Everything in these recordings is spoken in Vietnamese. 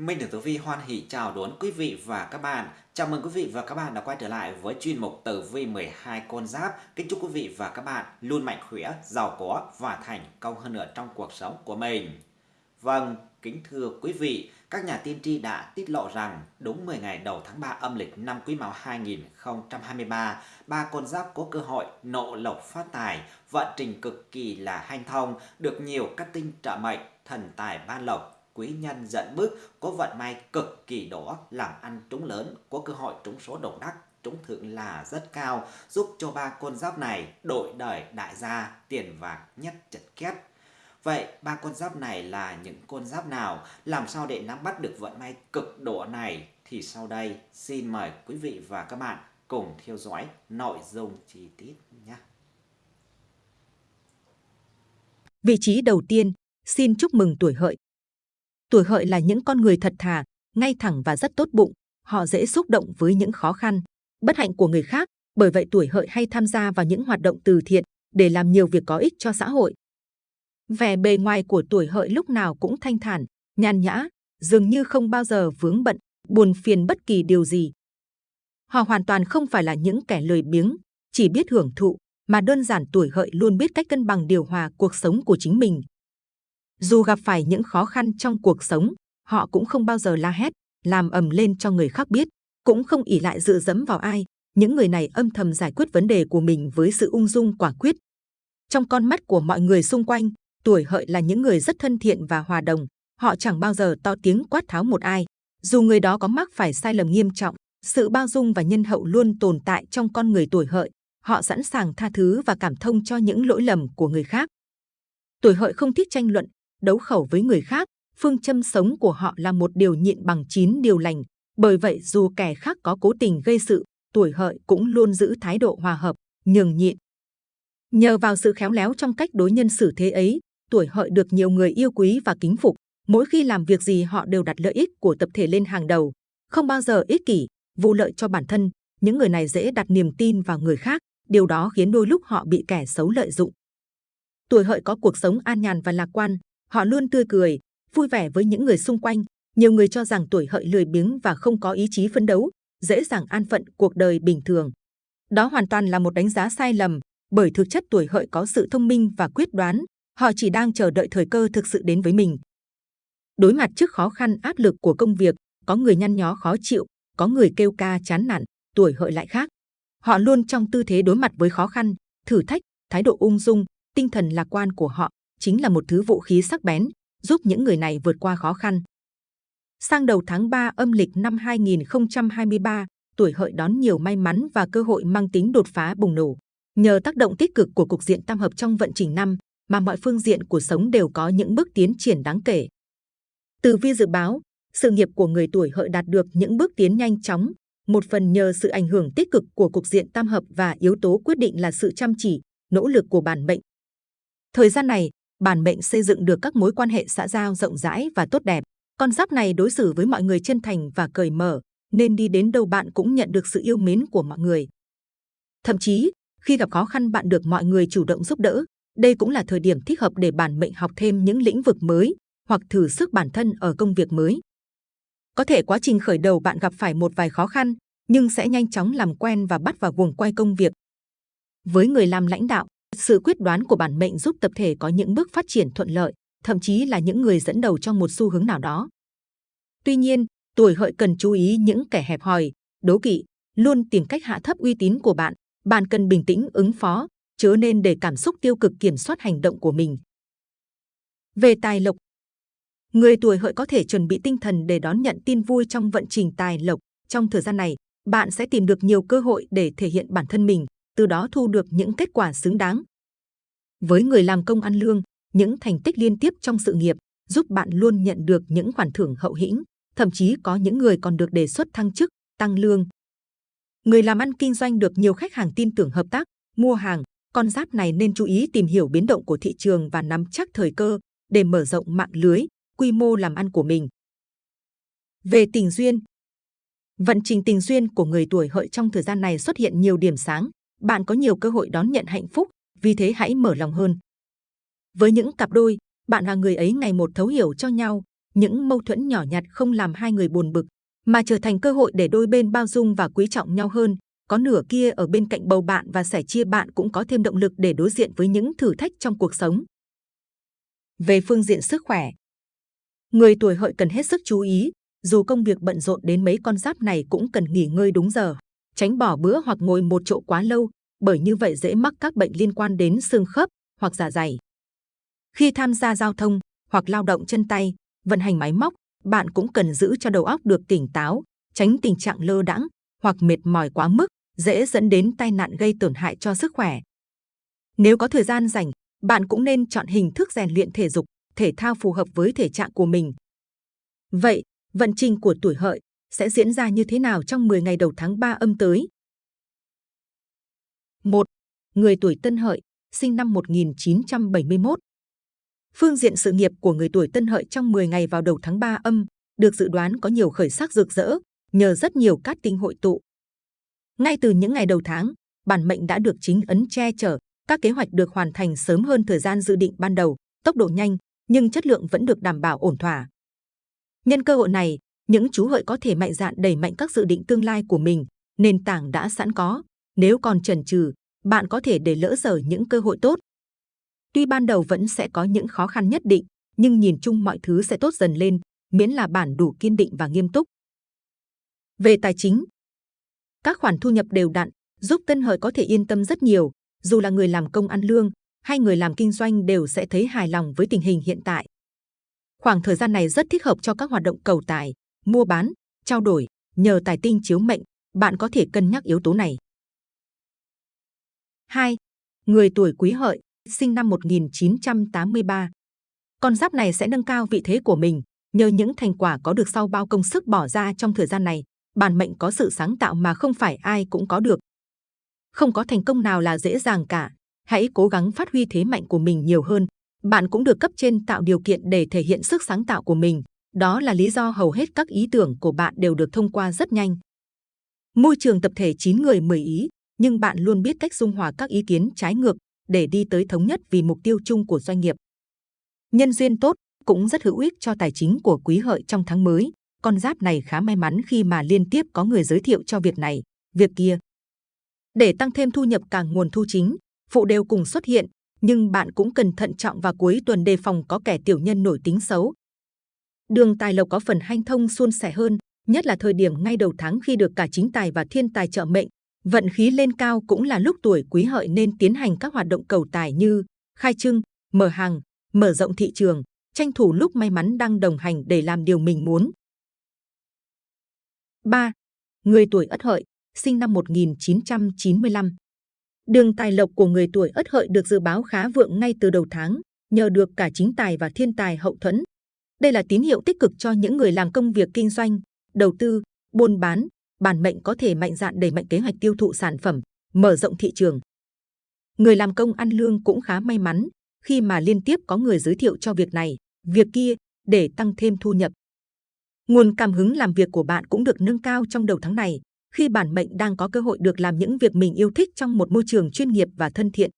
Minh tử Tử Vi hoan hỷ chào đón quý vị và các bạn. Chào mừng quý vị và các bạn đã quay trở lại với chuyên mục Tử Vi 12 con giáp. Kính chúc quý vị và các bạn luôn mạnh khỏe, giàu có và thành công hơn nữa trong cuộc sống của mình. Vâng, kính thưa quý vị, các nhà tiên tri đã tiết lộ rằng đúng 10 ngày đầu tháng 3 âm lịch năm Quý Mão 2023, ba con giáp có cơ hội nộ lộc phát tài, vận trình cực kỳ là hanh thông, được nhiều các tinh trợ mệnh, thần tài ban lộc quý nhân dẫn bước, có vận may cực kỳ đỏ, làm ăn trúng lớn, có cơ hội trúng số độc đắc, trúng thưởng là rất cao, giúp cho ba con giáp này đổi đời đại gia, tiền vàng nhất chật két. Vậy ba con giáp này là những con giáp nào? Làm sao để nắm bắt được vận may cực độ này? Thì sau đây xin mời quý vị và các bạn cùng theo dõi nội dung chi tiết nhé. Vị trí đầu tiên, xin chúc mừng tuổi hợi Tuổi hợi là những con người thật thà, ngay thẳng và rất tốt bụng. Họ dễ xúc động với những khó khăn, bất hạnh của người khác. Bởi vậy tuổi hợi hay tham gia vào những hoạt động từ thiện để làm nhiều việc có ích cho xã hội. Vẻ bề ngoài của tuổi hợi lúc nào cũng thanh thản, nhàn nhã, dường như không bao giờ vướng bận, buồn phiền bất kỳ điều gì. Họ hoàn toàn không phải là những kẻ lười biếng, chỉ biết hưởng thụ, mà đơn giản tuổi hợi luôn biết cách cân bằng điều hòa cuộc sống của chính mình. Dù gặp phải những khó khăn trong cuộc sống, họ cũng không bao giờ la hét, làm ầm lên cho người khác biết, cũng không ỉ lại dựa dẫm vào ai. Những người này âm thầm giải quyết vấn đề của mình với sự ung dung quả quyết. Trong con mắt của mọi người xung quanh, tuổi hợi là những người rất thân thiện và hòa đồng. Họ chẳng bao giờ to tiếng quát tháo một ai. Dù người đó có mắc phải sai lầm nghiêm trọng, sự bao dung và nhân hậu luôn tồn tại trong con người tuổi hợi. Họ sẵn sàng tha thứ và cảm thông cho những lỗi lầm của người khác. Tuổi hợi không thích tranh luận, đấu khẩu với người khác, phương châm sống của họ là một điều nhịn bằng chín điều lành. Bởi vậy dù kẻ khác có cố tình gây sự, tuổi hợi cũng luôn giữ thái độ hòa hợp, nhường nhịn. Nhờ vào sự khéo léo trong cách đối nhân xử thế ấy, tuổi hợi được nhiều người yêu quý và kính phục. Mỗi khi làm việc gì họ đều đặt lợi ích của tập thể lên hàng đầu, không bao giờ ích kỷ, vụ lợi cho bản thân. Những người này dễ đặt niềm tin vào người khác, điều đó khiến đôi lúc họ bị kẻ xấu lợi dụng. Tuổi hợi có cuộc sống an nhàn và lạc quan, Họ luôn tươi cười, vui vẻ với những người xung quanh. Nhiều người cho rằng tuổi hợi lười biếng và không có ý chí phấn đấu, dễ dàng an phận cuộc đời bình thường. Đó hoàn toàn là một đánh giá sai lầm, bởi thực chất tuổi hợi có sự thông minh và quyết đoán, họ chỉ đang chờ đợi thời cơ thực sự đến với mình. Đối mặt trước khó khăn áp lực của công việc, có người nhăn nhó khó chịu, có người kêu ca chán nản, tuổi hợi lại khác. Họ luôn trong tư thế đối mặt với khó khăn, thử thách, thái độ ung dung, tinh thần lạc quan của họ chính là một thứ vũ khí sắc bén, giúp những người này vượt qua khó khăn. Sang đầu tháng 3 âm lịch năm 2023, tuổi hợi đón nhiều may mắn và cơ hội mang tính đột phá bùng nổ. Nhờ tác động tích cực của cục diện tam hợp trong vận trình năm, mà mọi phương diện của sống đều có những bước tiến triển đáng kể. Từ vi dự báo, sự nghiệp của người tuổi hợi đạt được những bước tiến nhanh chóng, một phần nhờ sự ảnh hưởng tích cực của cục diện tam hợp và yếu tố quyết định là sự chăm chỉ, nỗ lực của bản mệnh. Thời gian này, bản mệnh xây dựng được các mối quan hệ xã giao rộng rãi và tốt đẹp. Con giáp này đối xử với mọi người chân thành và cởi mở, nên đi đến đâu bạn cũng nhận được sự yêu mến của mọi người. Thậm chí, khi gặp khó khăn bạn được mọi người chủ động giúp đỡ. Đây cũng là thời điểm thích hợp để bản mệnh học thêm những lĩnh vực mới hoặc thử sức bản thân ở công việc mới. Có thể quá trình khởi đầu bạn gặp phải một vài khó khăn, nhưng sẽ nhanh chóng làm quen và bắt vào guồng quay công việc. Với người làm lãnh đạo, sự quyết đoán của bản mệnh giúp tập thể có những bước phát triển thuận lợi, thậm chí là những người dẫn đầu trong một xu hướng nào đó. Tuy nhiên, tuổi hợi cần chú ý những kẻ hẹp hòi, đố kỵ, luôn tìm cách hạ thấp uy tín của bạn. Bạn cần bình tĩnh ứng phó, chớ nên để cảm xúc tiêu cực kiểm soát hành động của mình. Về tài lộc, người tuổi hợi có thể chuẩn bị tinh thần để đón nhận tin vui trong vận trình tài lộc. Trong thời gian này, bạn sẽ tìm được nhiều cơ hội để thể hiện bản thân mình, từ đó thu được những kết quả xứng đáng. Với người làm công ăn lương, những thành tích liên tiếp trong sự nghiệp giúp bạn luôn nhận được những khoản thưởng hậu hĩnh, thậm chí có những người còn được đề xuất thăng chức, tăng lương. Người làm ăn kinh doanh được nhiều khách hàng tin tưởng hợp tác, mua hàng, con giáp này nên chú ý tìm hiểu biến động của thị trường và nắm chắc thời cơ để mở rộng mạng lưới, quy mô làm ăn của mình. Về tình duyên, vận trình tình duyên của người tuổi hợi trong thời gian này xuất hiện nhiều điểm sáng, bạn có nhiều cơ hội đón nhận hạnh phúc, vì thế hãy mở lòng hơn. Với những cặp đôi, bạn và người ấy ngày một thấu hiểu cho nhau, những mâu thuẫn nhỏ nhặt không làm hai người buồn bực, mà trở thành cơ hội để đôi bên bao dung và quý trọng nhau hơn. Có nửa kia ở bên cạnh bầu bạn và sẻ chia bạn cũng có thêm động lực để đối diện với những thử thách trong cuộc sống. Về phương diện sức khỏe, người tuổi hợi cần hết sức chú ý, dù công việc bận rộn đến mấy con giáp này cũng cần nghỉ ngơi đúng giờ, tránh bỏ bữa hoặc ngồi một chỗ quá lâu, bởi như vậy dễ mắc các bệnh liên quan đến xương khớp hoặc dạ dày. Khi tham gia giao thông hoặc lao động chân tay, vận hành máy móc, bạn cũng cần giữ cho đầu óc được tỉnh táo, tránh tình trạng lơ đãng hoặc mệt mỏi quá mức, dễ dẫn đến tai nạn gây tổn hại cho sức khỏe. Nếu có thời gian rảnh, bạn cũng nên chọn hình thức rèn luyện thể dục, thể thao phù hợp với thể trạng của mình. Vậy, vận trình của tuổi hợi sẽ diễn ra như thế nào trong 10 ngày đầu tháng 3 âm tới? 1. Người tuổi Tân Hợi, sinh năm 1971. Phương diện sự nghiệp của người tuổi Tân Hợi trong 10 ngày vào đầu tháng 3 âm được dự đoán có nhiều khởi sắc rực rỡ, nhờ rất nhiều cát tinh hội tụ. Ngay từ những ngày đầu tháng, bản mệnh đã được chính ấn che chở, các kế hoạch được hoàn thành sớm hơn thời gian dự định ban đầu, tốc độ nhanh, nhưng chất lượng vẫn được đảm bảo ổn thỏa. Nhân cơ hội này, những chú hợi có thể mạnh dạn đẩy mạnh các dự định tương lai của mình, nền tảng đã sẵn có. Nếu còn chần chừ, bạn có thể để lỡ dở những cơ hội tốt. Tuy ban đầu vẫn sẽ có những khó khăn nhất định, nhưng nhìn chung mọi thứ sẽ tốt dần lên, miễn là bản đủ kiên định và nghiêm túc. Về tài chính, các khoản thu nhập đều đặn, giúp tân hợi có thể yên tâm rất nhiều, dù là người làm công ăn lương hay người làm kinh doanh đều sẽ thấy hài lòng với tình hình hiện tại. Khoảng thời gian này rất thích hợp cho các hoạt động cầu tài, mua bán, trao đổi, nhờ tài tinh chiếu mệnh, bạn có thể cân nhắc yếu tố này. 2. Người tuổi Quý Hợi, sinh năm 1983. Con giáp này sẽ nâng cao vị thế của mình nhờ những thành quả có được sau bao công sức bỏ ra trong thời gian này. Bản mệnh có sự sáng tạo mà không phải ai cũng có được. Không có thành công nào là dễ dàng cả. Hãy cố gắng phát huy thế mạnh của mình nhiều hơn. Bạn cũng được cấp trên tạo điều kiện để thể hiện sức sáng tạo của mình. Đó là lý do hầu hết các ý tưởng của bạn đều được thông qua rất nhanh. Môi trường tập thể 9 người 10 ý, nhưng bạn luôn biết cách dung hòa các ý kiến trái ngược để đi tới thống nhất vì mục tiêu chung của doanh nghiệp. Nhân duyên tốt cũng rất hữu ích cho tài chính của quý hợi trong tháng mới. Con giáp này khá may mắn khi mà liên tiếp có người giới thiệu cho việc này, việc kia. Để tăng thêm thu nhập cả nguồn thu chính, phụ đều cùng xuất hiện, nhưng bạn cũng cần thận trọng và cuối tuần đề phòng có kẻ tiểu nhân nổi tính xấu. Đường tài lộc có phần hanh thông suôn sẻ hơn, nhất là thời điểm ngay đầu tháng khi được cả chính tài và thiên tài trợ mệnh, Vận khí lên cao cũng là lúc tuổi quý hợi nên tiến hành các hoạt động cầu tài như khai trưng, mở hàng, mở rộng thị trường, tranh thủ lúc may mắn đang đồng hành để làm điều mình muốn. 3. Người tuổi Ất Hợi, sinh năm 1995. Đường tài lộc của người tuổi Ất Hợi được dự báo khá vượng ngay từ đầu tháng, nhờ được cả chính tài và thiên tài hậu thuẫn. Đây là tín hiệu tích cực cho những người làm công việc kinh doanh, đầu tư, buôn bán, bản mệnh có thể mạnh dạn đẩy mạnh kế hoạch tiêu thụ sản phẩm, mở rộng thị trường. Người làm công ăn lương cũng khá may mắn khi mà liên tiếp có người giới thiệu cho việc này, việc kia để tăng thêm thu nhập. Nguồn cảm hứng làm việc của bạn cũng được nâng cao trong đầu tháng này khi bản mệnh đang có cơ hội được làm những việc mình yêu thích trong một môi trường chuyên nghiệp và thân thiện.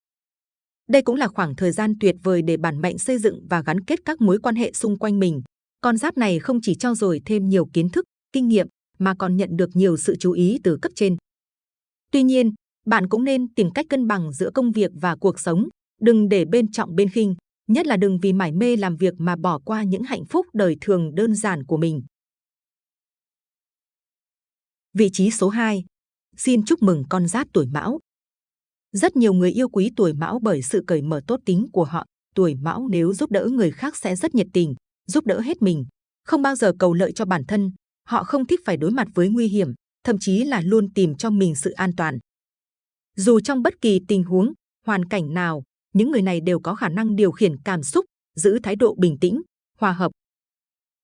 Đây cũng là khoảng thời gian tuyệt vời để bản mệnh xây dựng và gắn kết các mối quan hệ xung quanh mình. Con giáp này không chỉ trao dồi thêm nhiều kiến thức, kinh nghiệm mà còn nhận được nhiều sự chú ý từ cấp trên. Tuy nhiên, bạn cũng nên tìm cách cân bằng giữa công việc và cuộc sống, đừng để bên trọng bên khinh, nhất là đừng vì mải mê làm việc mà bỏ qua những hạnh phúc đời thường đơn giản của mình. Vị trí số 2. Xin chúc mừng con giáp tuổi Mão. Rất nhiều người yêu quý tuổi Mão bởi sự cởi mở tốt tính của họ. Tuổi Mão nếu giúp đỡ người khác sẽ rất nhiệt tình, giúp đỡ hết mình, không bao giờ cầu lợi cho bản thân, Họ không thích phải đối mặt với nguy hiểm, thậm chí là luôn tìm cho mình sự an toàn. Dù trong bất kỳ tình huống, hoàn cảnh nào, những người này đều có khả năng điều khiển cảm xúc, giữ thái độ bình tĩnh, hòa hợp.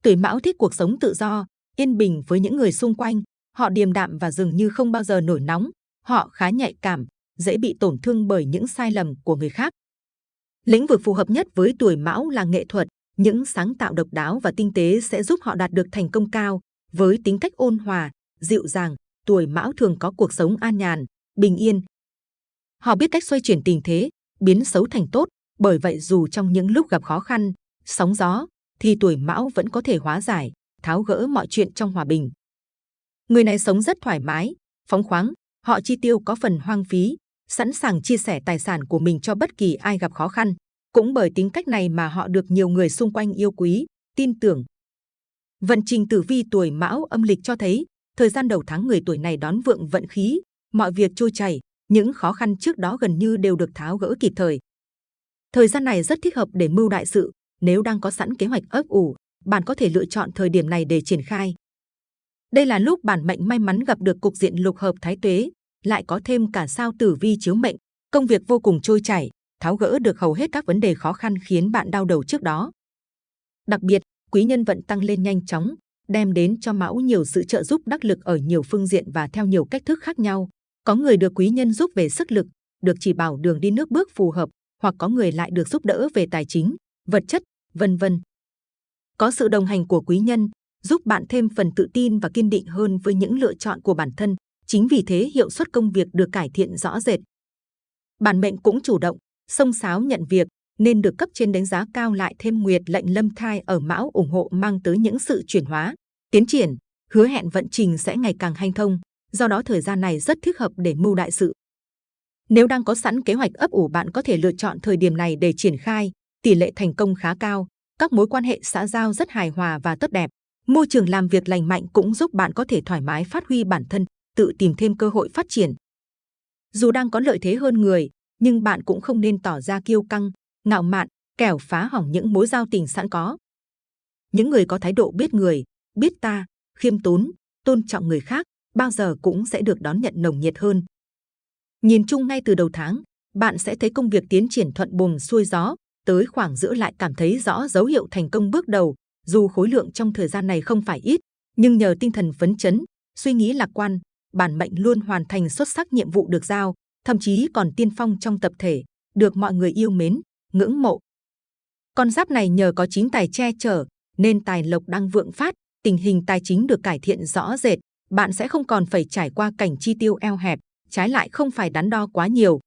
Tuổi Mão thích cuộc sống tự do, yên bình với những người xung quanh. Họ điềm đạm và dường như không bao giờ nổi nóng. Họ khá nhạy cảm, dễ bị tổn thương bởi những sai lầm của người khác. Lĩnh vực phù hợp nhất với tuổi Mão là nghệ thuật. Những sáng tạo độc đáo và tinh tế sẽ giúp họ đạt được thành công cao. Với tính cách ôn hòa, dịu dàng, tuổi mão thường có cuộc sống an nhàn, bình yên. Họ biết cách xoay chuyển tình thế, biến xấu thành tốt, bởi vậy dù trong những lúc gặp khó khăn, sóng gió, thì tuổi mão vẫn có thể hóa giải, tháo gỡ mọi chuyện trong hòa bình. Người này sống rất thoải mái, phóng khoáng, họ chi tiêu có phần hoang phí, sẵn sàng chia sẻ tài sản của mình cho bất kỳ ai gặp khó khăn. Cũng bởi tính cách này mà họ được nhiều người xung quanh yêu quý, tin tưởng. Vận trình tử vi tuổi mão âm lịch cho thấy, thời gian đầu tháng người tuổi này đón vượng vận khí, mọi việc trôi chảy, những khó khăn trước đó gần như đều được tháo gỡ kịp thời. Thời gian này rất thích hợp để mưu đại sự, nếu đang có sẵn kế hoạch ấp ủ, bạn có thể lựa chọn thời điểm này để triển khai. Đây là lúc bản mệnh may mắn gặp được cục diện lục hợp thái tuế, lại có thêm cả sao tử vi chiếu mệnh, công việc vô cùng trôi chảy, tháo gỡ được hầu hết các vấn đề khó khăn khiến bạn đau đầu trước đó. Đặc biệt, quý nhân vận tăng lên nhanh chóng, đem đến cho Mão nhiều sự trợ giúp đắc lực ở nhiều phương diện và theo nhiều cách thức khác nhau. Có người được quý nhân giúp về sức lực, được chỉ bảo đường đi nước bước phù hợp, hoặc có người lại được giúp đỡ về tài chính, vật chất, vân vân. Có sự đồng hành của quý nhân, giúp bạn thêm phần tự tin và kiên định hơn với những lựa chọn của bản thân. Chính vì thế hiệu suất công việc được cải thiện rõ rệt. Bản mệnh cũng chủ động, sông sáo nhận việc, nên được cấp trên đánh giá cao lại thêm nguyệt lệnh lâm thai ở mão ủng hộ mang tới những sự chuyển hóa, tiến triển, hứa hẹn vận trình sẽ ngày càng hanh thông. Do đó thời gian này rất thích hợp để mưu đại sự. Nếu đang có sẵn kế hoạch ấp ủ bạn có thể lựa chọn thời điểm này để triển khai, tỷ lệ thành công khá cao, các mối quan hệ xã giao rất hài hòa và tốt đẹp. Môi trường làm việc lành mạnh cũng giúp bạn có thể thoải mái phát huy bản thân, tự tìm thêm cơ hội phát triển. Dù đang có lợi thế hơn người, nhưng bạn cũng không nên tỏ ra kiêu căng, ngạo mạn, kẻo phá hỏng những mối giao tình sẵn có. Những người có thái độ biết người, biết ta, khiêm tốn, tôn trọng người khác, bao giờ cũng sẽ được đón nhận nồng nhiệt hơn. Nhìn chung ngay từ đầu tháng, bạn sẽ thấy công việc tiến triển thuận buồm xuôi gió, tới khoảng giữa lại cảm thấy rõ dấu hiệu thành công bước đầu. Dù khối lượng trong thời gian này không phải ít, nhưng nhờ tinh thần phấn chấn, suy nghĩ lạc quan, bản mệnh luôn hoàn thành xuất sắc nhiệm vụ được giao, thậm chí còn tiên phong trong tập thể, được mọi người yêu mến, ngưỡng mộ. Con giáp này nhờ có chính tài che chở, nên tài lộc đang vượng phát, tình hình tài chính được cải thiện rõ rệt, bạn sẽ không còn phải trải qua cảnh chi tiêu eo hẹp, trái lại không phải đắn đo quá nhiều.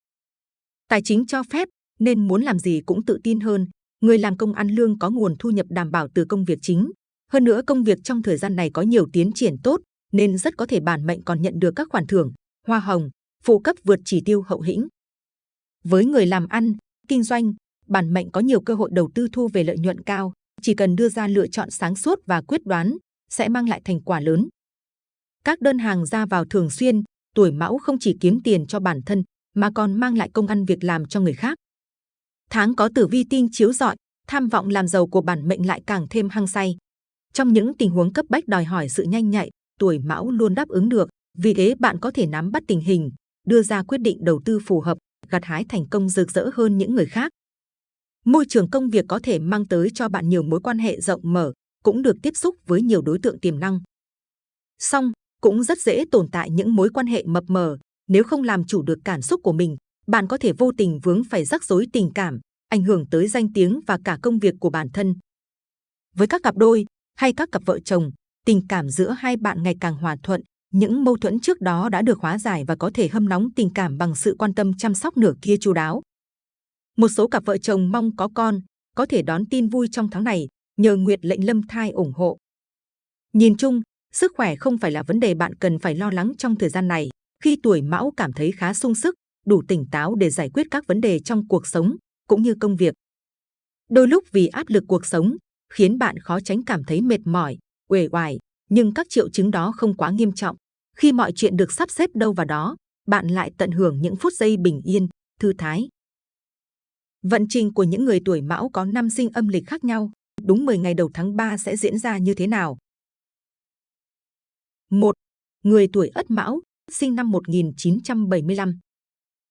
Tài chính cho phép, nên muốn làm gì cũng tự tin hơn. Người làm công ăn lương có nguồn thu nhập đảm bảo từ công việc chính. Hơn nữa công việc trong thời gian này có nhiều tiến triển tốt, nên rất có thể bản mệnh còn nhận được các khoản thưởng, hoa hồng, phụ cấp vượt chỉ tiêu hậu hĩnh. Với người làm ăn, kinh doanh, bản mệnh có nhiều cơ hội đầu tư thu về lợi nhuận cao. Chỉ cần đưa ra lựa chọn sáng suốt và quyết đoán, sẽ mang lại thành quả lớn. Các đơn hàng ra vào thường xuyên, tuổi mão không chỉ kiếm tiền cho bản thân, mà còn mang lại công ăn việc làm cho người khác. Tháng có tử vi tinh chiếu rọi, tham vọng làm giàu của bản mệnh lại càng thêm hăng say. Trong những tình huống cấp bách đòi hỏi sự nhanh nhạy, tuổi mão luôn đáp ứng được. Vì thế bạn có thể nắm bắt tình hình, đưa ra quyết định đầu tư phù hợp, gặt hái thành công rực rỡ hơn những người khác. Môi trường công việc có thể mang tới cho bạn nhiều mối quan hệ rộng mở, cũng được tiếp xúc với nhiều đối tượng tiềm năng. Song, cũng rất dễ tồn tại những mối quan hệ mập mờ. Nếu không làm chủ được cảm xúc của mình, bạn có thể vô tình vướng phải rắc rối tình cảm, ảnh hưởng tới danh tiếng và cả công việc của bản thân. Với các cặp đôi hay các cặp vợ chồng, tình cảm giữa hai bạn ngày càng hòa thuận, những mâu thuẫn trước đó đã được hóa giải và có thể hâm nóng tình cảm bằng sự quan tâm chăm sóc nửa kia chu đáo. Một số cặp vợ chồng mong có con, có thể đón tin vui trong tháng này nhờ Nguyệt lệnh lâm thai ủng hộ. Nhìn chung, sức khỏe không phải là vấn đề bạn cần phải lo lắng trong thời gian này. Khi tuổi mão cảm thấy khá sung sức, đủ tỉnh táo để giải quyết các vấn đề trong cuộc sống cũng như công việc. Đôi lúc vì áp lực cuộc sống khiến bạn khó tránh cảm thấy mệt mỏi, uể oải, nhưng các triệu chứng đó không quá nghiêm trọng. Khi mọi chuyện được sắp xếp đâu vào đó, bạn lại tận hưởng những phút giây bình yên, thư thái. Vận trình của những người tuổi mão có năm sinh âm lịch khác nhau, đúng 10 ngày đầu tháng 3 sẽ diễn ra như thế nào? 1. Người tuổi Ất Mão, sinh năm 1975.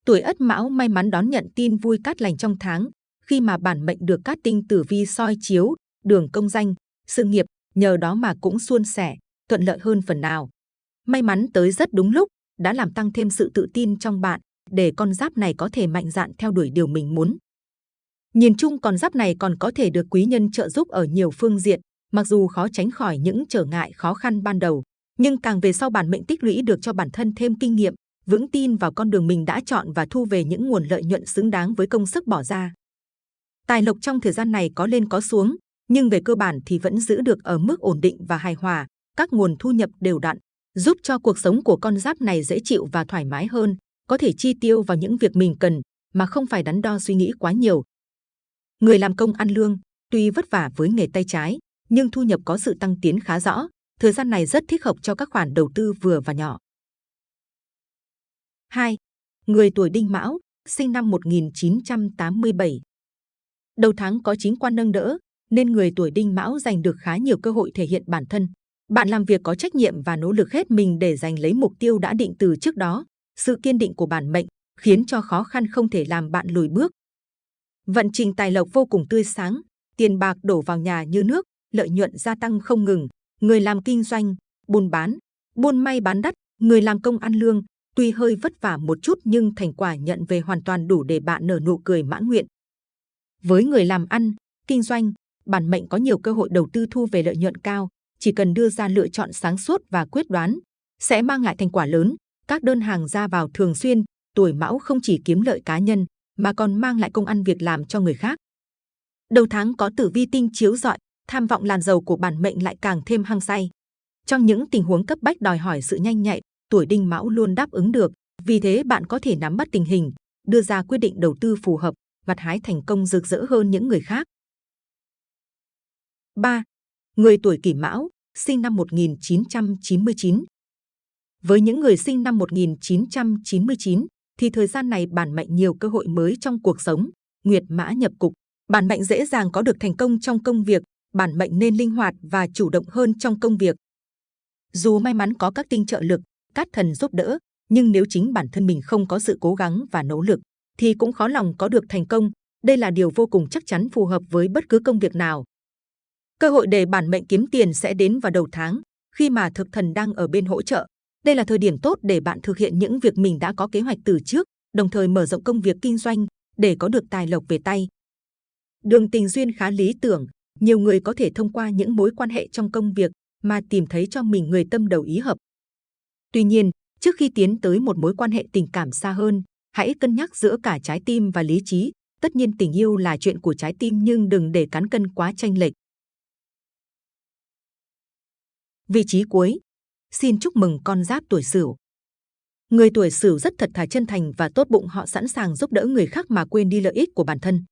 Tuổi Ất Mão may mắn đón nhận tin vui cát lành trong tháng, khi mà bản mệnh được cát tinh tử vi soi chiếu, đường công danh, sự nghiệp, nhờ đó mà cũng suôn sẻ, thuận lợi hơn phần nào. May mắn tới rất đúng lúc, đã làm tăng thêm sự tự tin trong bạn, để con giáp này có thể mạnh dạn theo đuổi điều mình muốn. Nhìn chung con giáp này còn có thể được quý nhân trợ giúp ở nhiều phương diện, mặc dù khó tránh khỏi những trở ngại khó khăn ban đầu, nhưng càng về sau bản mệnh tích lũy được cho bản thân thêm kinh nghiệm, vững tin vào con đường mình đã chọn và thu về những nguồn lợi nhuận xứng đáng với công sức bỏ ra. Tài lộc trong thời gian này có lên có xuống, nhưng về cơ bản thì vẫn giữ được ở mức ổn định và hài hòa, các nguồn thu nhập đều đặn, giúp cho cuộc sống của con giáp này dễ chịu và thoải mái hơn, có thể chi tiêu vào những việc mình cần mà không phải đắn đo suy nghĩ quá nhiều. Người làm công ăn lương, tuy vất vả với nghề tay trái, nhưng thu nhập có sự tăng tiến khá rõ, thời gian này rất thích hợp cho các khoản đầu tư vừa và nhỏ. 2. Người tuổi Đinh Mão, sinh năm 1987. Đầu tháng có chính quan nâng đỡ, nên người tuổi Đinh Mão giành được khá nhiều cơ hội thể hiện bản thân. Bạn làm việc có trách nhiệm và nỗ lực hết mình để giành lấy mục tiêu đã định từ trước đó. Sự kiên định của bản mệnh khiến cho khó khăn không thể làm bạn lùi bước. Vận trình tài lộc vô cùng tươi sáng, tiền bạc đổ vào nhà như nước, lợi nhuận gia tăng không ngừng. Người làm kinh doanh, buôn bán, buôn may bán đất, người làm công ăn lương, tuy hơi vất vả một chút nhưng thành quả nhận về hoàn toàn đủ để bạn nở nụ cười mãn nguyện. Với người làm ăn, kinh doanh, bản mệnh có nhiều cơ hội đầu tư thu về lợi nhuận cao, chỉ cần đưa ra lựa chọn sáng suốt và quyết đoán, sẽ mang lại thành quả lớn. Các đơn hàng ra vào thường xuyên, tuổi mão không chỉ kiếm lợi cá nhân, mà còn mang lại công ăn việc làm cho người khác. Đầu tháng có tử vi tinh chiếu rọi, tham vọng làn giàu của bản mệnh lại càng thêm hăng say. Trong những tình huống cấp bách đòi hỏi sự nhanh nhạy, tuổi đinh mão luôn đáp ứng được. Vì thế bạn có thể nắm bắt tình hình, đưa ra quyết định đầu tư phù hợp, gặt hái thành công rực rỡ hơn những người khác. 3. Người tuổi kỷ mão, sinh năm 1999. Với những người sinh năm 1999, thì thời gian này bản mệnh nhiều cơ hội mới trong cuộc sống. Nguyệt mã nhập cục, bản mệnh dễ dàng có được thành công trong công việc, bản mệnh nên linh hoạt và chủ động hơn trong công việc. Dù may mắn có các tinh trợ lực, các thần giúp đỡ, nhưng nếu chính bản thân mình không có sự cố gắng và nỗ lực, thì cũng khó lòng có được thành công. Đây là điều vô cùng chắc chắn phù hợp với bất cứ công việc nào. Cơ hội để bản mệnh kiếm tiền sẽ đến vào đầu tháng, khi mà thực thần đang ở bên hỗ trợ. Đây là thời điểm tốt để bạn thực hiện những việc mình đã có kế hoạch từ trước, đồng thời mở rộng công việc kinh doanh để có được tài lộc về tay. Đường tình duyên khá lý tưởng, nhiều người có thể thông qua những mối quan hệ trong công việc mà tìm thấy cho mình người tâm đầu ý hợp. Tuy nhiên, trước khi tiến tới một mối quan hệ tình cảm xa hơn, hãy cân nhắc giữa cả trái tim và lý trí. Tất nhiên tình yêu là chuyện của trái tim nhưng đừng để cán cân quá tranh lệch. Vị trí cuối Xin chúc mừng con giáp tuổi Sửu. Người tuổi Sửu rất thật thà chân thành và tốt bụng, họ sẵn sàng giúp đỡ người khác mà quên đi lợi ích của bản thân.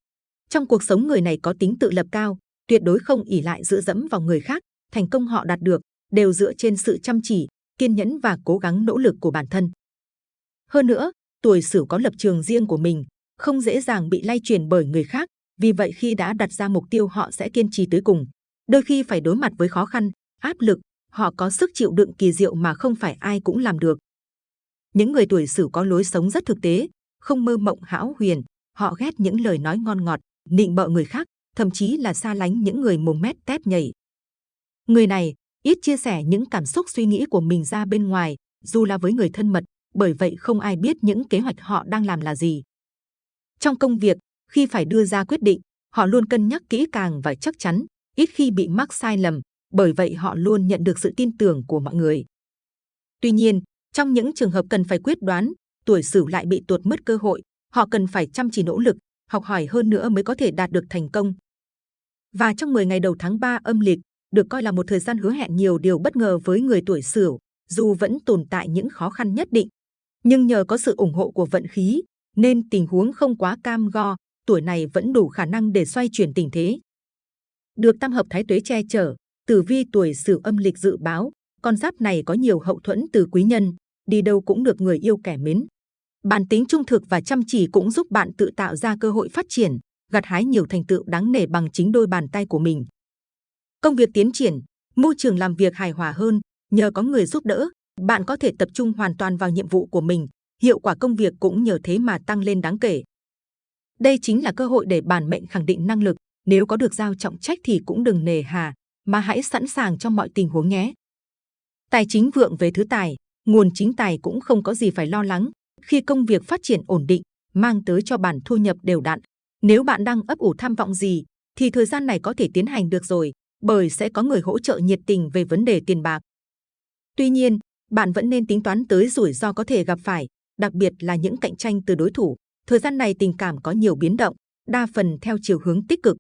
Trong cuộc sống người này có tính tự lập cao, tuyệt đối không ỉ lại dựa dẫm vào người khác. Thành công họ đạt được đều dựa trên sự chăm chỉ, kiên nhẫn và cố gắng nỗ lực của bản thân. Hơn nữa, tuổi Sửu có lập trường riêng của mình, không dễ dàng bị lay chuyển bởi người khác. Vì vậy khi đã đặt ra mục tiêu họ sẽ kiên trì tới cùng. Đôi khi phải đối mặt với khó khăn, áp lực, họ có sức chịu đựng kỳ diệu mà không phải ai cũng làm được. Những người tuổi Sửu có lối sống rất thực tế, không mơ mộng hão huyền, họ ghét những lời nói ngon ngọt, nịnh bợ người khác, thậm chí là xa lánh những người mồm mép tép nhảy. Người này ít chia sẻ những cảm xúc suy nghĩ của mình ra bên ngoài, dù là với người thân mật, bởi vậy không ai biết những kế hoạch họ đang làm là gì. Trong công việc, khi phải đưa ra quyết định, họ luôn cân nhắc kỹ càng và chắc chắn, ít khi bị mắc sai lầm, bởi vậy họ luôn nhận được sự tin tưởng của mọi người. Tuy nhiên, trong những trường hợp cần phải quyết đoán, tuổi Sửu lại bị tuột mất cơ hội, họ cần phải chăm chỉ nỗ lực, học hỏi hơn nữa mới có thể đạt được thành công. Và trong 10 ngày đầu tháng 3 âm lịch, được coi là một thời gian hứa hẹn nhiều điều bất ngờ với người tuổi Sửu, dù vẫn tồn tại những khó khăn nhất định. Nhưng nhờ có sự ủng hộ của vận khí, nên tình huống không quá cam go, tuổi này vẫn đủ khả năng để xoay chuyển tình thế. Được tam hợp thái tuế che chở, tử vi tuổi Sửu âm lịch dự báo, con giáp này có nhiều hậu thuẫn từ quý nhân, đi đâu cũng được người yêu kẻ mến. Bản tính trung thực và chăm chỉ cũng giúp bạn tự tạo ra cơ hội phát triển, gặt hái nhiều thành tựu đáng nể bằng chính đôi bàn tay của mình. Công việc tiến triển, môi trường làm việc hài hòa hơn, nhờ có người giúp đỡ, bạn có thể tập trung hoàn toàn vào nhiệm vụ của mình, hiệu quả công việc cũng nhờ thế mà tăng lên đáng kể. Đây chính là cơ hội để bản mệnh khẳng định năng lực, nếu có được giao trọng trách thì cũng đừng nề hà, mà hãy sẵn sàng cho mọi tình huống nhé. Tài chính vượng về thứ tài, nguồn chính tài cũng không có gì phải lo lắng. Khi công việc phát triển ổn định, mang tới cho bản thu nhập đều đặn. Nếu bạn đang ấp ủ tham vọng gì, thì thời gian này có thể tiến hành được rồi, bởi sẽ có người hỗ trợ nhiệt tình về vấn đề tiền bạc. Tuy nhiên, bạn vẫn nên tính toán tới rủi ro có thể gặp phải, đặc biệt là những cạnh tranh từ đối thủ. Thời gian này tình cảm có nhiều biến động, đa phần theo chiều hướng tích cực.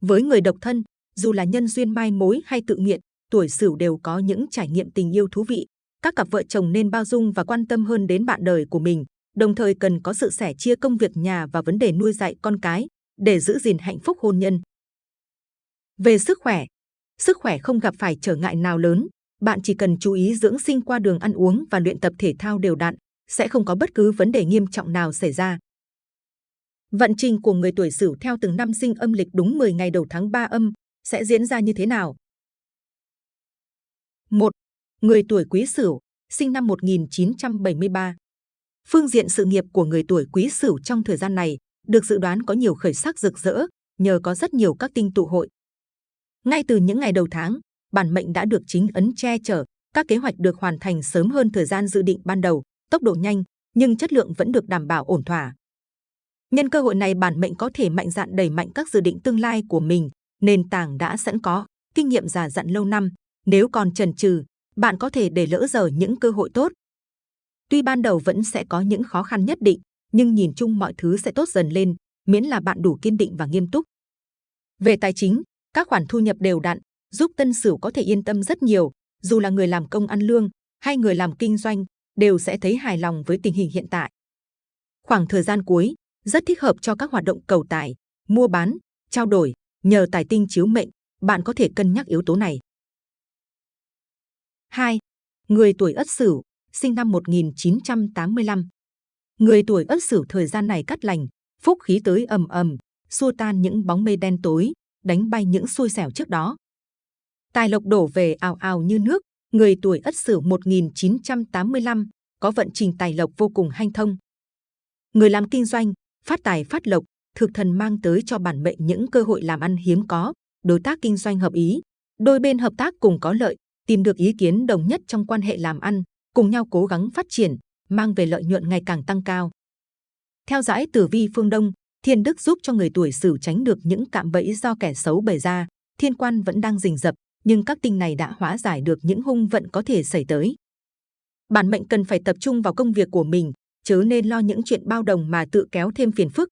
Với người độc thân, dù là nhân duyên mai mối hay tự nguyện, tuổi Sửu đều có những trải nghiệm tình yêu thú vị. Các cặp vợ chồng nên bao dung và quan tâm hơn đến bạn đời của mình, đồng thời cần có sự sẻ chia công việc nhà và vấn đề nuôi dạy con cái để giữ gìn hạnh phúc hôn nhân. Về sức khỏe, sức khỏe không gặp phải trở ngại nào lớn, bạn chỉ cần chú ý dưỡng sinh qua đường ăn uống và luyện tập thể thao đều đặn, sẽ không có bất cứ vấn đề nghiêm trọng nào xảy ra. Vận trình của người tuổi Sửu theo từng năm sinh âm lịch đúng 10 ngày đầu tháng 3 âm sẽ diễn ra như thế nào? 1. Người tuổi Quý Sửu, sinh năm 1973. Phương diện sự nghiệp của người tuổi Quý Sửu trong thời gian này được dự đoán có nhiều khởi sắc rực rỡ nhờ có rất nhiều các tinh tụ hội. Ngay từ những ngày đầu tháng, bản mệnh đã được chính ấn che chở, các kế hoạch được hoàn thành sớm hơn thời gian dự định ban đầu, tốc độ nhanh nhưng chất lượng vẫn được đảm bảo ổn thỏa. Nhân cơ hội này bản mệnh có thể mạnh dạn đẩy mạnh các dự định tương lai của mình, nền tảng đã sẵn có, kinh nghiệm già dặn lâu năm. Nếu còn chần chừ, bạn có thể để lỡ dở những cơ hội tốt. Tuy ban đầu vẫn sẽ có những khó khăn nhất định, nhưng nhìn chung mọi thứ sẽ tốt dần lên, miễn là bạn đủ kiên định và nghiêm túc. Về tài chính, các khoản thu nhập đều đặn, giúp tân sửu có thể yên tâm rất nhiều, dù là người làm công ăn lương hay người làm kinh doanh, đều sẽ thấy hài lòng với tình hình hiện tại. Khoảng thời gian cuối, rất thích hợp cho các hoạt động cầu tài, mua bán, trao đổi, nhờ tài tinh chiếu mệnh, bạn có thể cân nhắc yếu tố này. 2. Người tuổi Ất Sửu, sinh năm 1985. Người tuổi Ất Sửu thời gian này cắt lành, phúc khí tới ầm ầm, xua tan những bóng mây đen tối, đánh bay những xui xẻo trước đó. Tài lộc đổ về ào ào như nước, người tuổi Ất Sửu 1985 có vận trình tài lộc vô cùng hanh thông. Người làm kinh doanh, phát tài phát lộc, thực thần mang tới cho bản mệnh những cơ hội làm ăn hiếm có, đối tác kinh doanh hợp ý, đôi bên hợp tác cùng có lợi, tìm được ý kiến đồng nhất trong quan hệ làm ăn, cùng nhau cố gắng phát triển, mang về lợi nhuận ngày càng tăng cao. Theo dõi tử vi phương Đông, thiên đức giúp cho người tuổi Sửu tránh được những cạm bẫy do kẻ xấu bày ra. Thiên quan vẫn đang rình rập, nhưng các tinh này đã hóa giải được những hung vận có thể xảy tới. Bản mệnh cần phải tập trung vào công việc của mình, chớ nên lo những chuyện bao đồng mà tự kéo thêm phiền phức.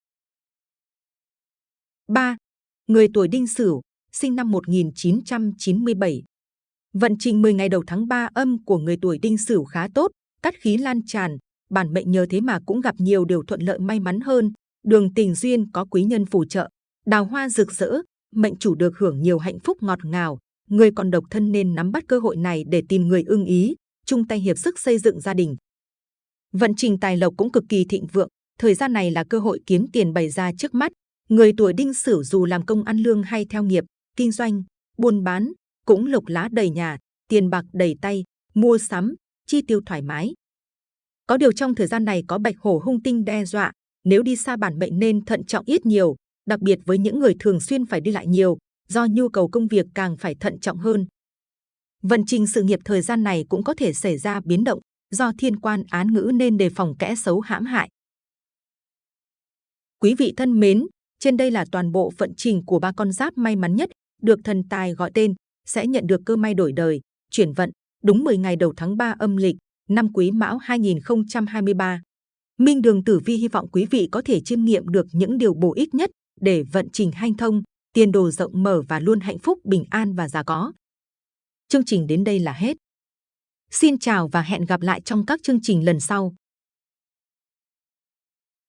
3. Người tuổi Đinh Sửu, sinh năm 1997. Vận trình 10 ngày đầu tháng 3 âm của người tuổi Đinh Sửu khá tốt, cát khí lan tràn, bản mệnh nhờ thế mà cũng gặp nhiều điều thuận lợi may mắn hơn, đường tình duyên có quý nhân phù trợ, đào hoa rực rỡ, mệnh chủ được hưởng nhiều hạnh phúc ngọt ngào, người còn độc thân nên nắm bắt cơ hội này để tìm người ưng ý, chung tay hiệp sức xây dựng gia đình. Vận trình tài lộc cũng cực kỳ thịnh vượng, thời gian này là cơ hội kiếm tiền bày ra trước mắt. Người tuổi đinh sửu dù làm công ăn lương hay theo nghiệp, kinh doanh, buôn bán, cũng lộc lá đầy nhà, tiền bạc đầy tay, mua sắm, chi tiêu thoải mái. Có điều trong thời gian này có bạch hổ hung tinh đe dọa, nếu đi xa bản mệnh nên thận trọng ít nhiều, đặc biệt với những người thường xuyên phải đi lại nhiều, do nhu cầu công việc càng phải thận trọng hơn. Vận trình sự nghiệp thời gian này cũng có thể xảy ra biến động, do thiên quan án ngữ nên đề phòng kẽ xấu hãm hại. Quý vị thân mến, trên đây là toàn bộ vận trình của ba con giáp may mắn nhất, được thần tài gọi tên, sẽ nhận được cơ may đổi đời, chuyển vận, đúng 10 ngày đầu tháng 3 âm lịch, năm Quý Mão 2023. Minh Đường Tử Vi hy vọng quý vị có thể chiêm nghiệm được những điều bổ ích nhất để vận trình hanh thông, tiền đồ rộng mở và luôn hạnh phúc, bình an và già có. Chương trình đến đây là hết. Xin chào và hẹn gặp lại trong các chương trình lần sau.